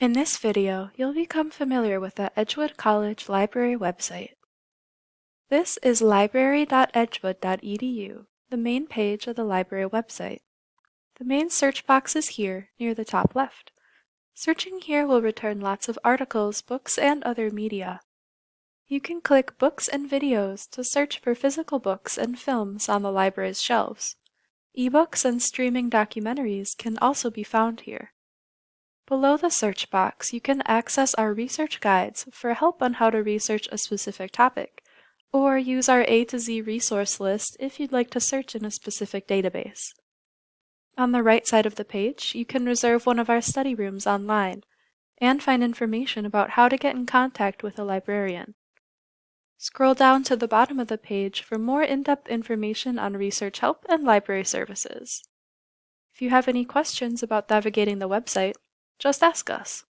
In this video, you'll become familiar with the Edgewood College Library website. This is library.edgewood.edu, the main page of the library website. The main search box is here, near the top left. Searching here will return lots of articles, books, and other media. You can click Books and Videos to search for physical books and films on the library's shelves. Ebooks and streaming documentaries can also be found here. Below the search box, you can access our research guides for help on how to research a specific topic, or use our A to Z resource list if you'd like to search in a specific database. On the right side of the page, you can reserve one of our study rooms online and find information about how to get in contact with a librarian. Scroll down to the bottom of the page for more in-depth information on research help and library services. If you have any questions about navigating the website, just ask us.